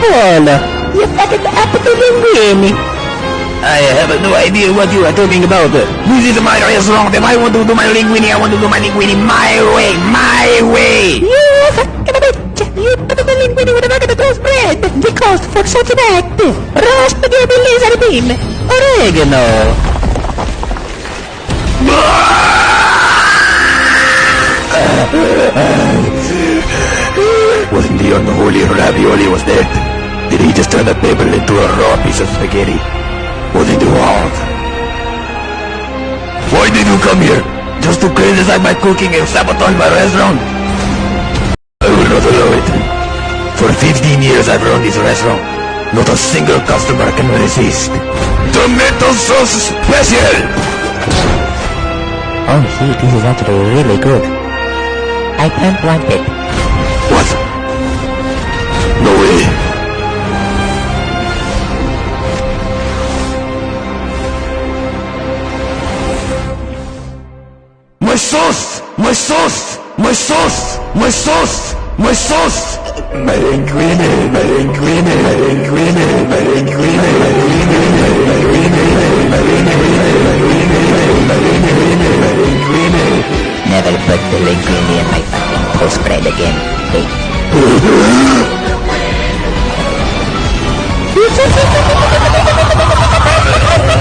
Paolo. You fucking apple linguine. I have no idea what you are talking about. This is my restaurant and I want to do my linguine. I want to do my linguine my way, my way. You fucking bitch. You put the linguine with a bucket of toast bread. The cost for such an act. Raw spaghetti laser beam. Oregano. Wasn't the unholy ravioli was dead? Did he just turn the paper into a raw piece of spaghetti? Was it wrong? Why did you come here? Just to criticize my cooking and sabotage my restaurant? I will not allow it. For 15 years I've run this restaurant. Not a single customer can resist. Tomato sauce special! Oh shit, this is actually really good. I can't want it. sos, my sos, my sos, my sos, my sos. Merenguine, merenguine, merenguine, merenguine, merenguine, merenguine, merenguine, Never put the linguine in my fucking post bread again, hey.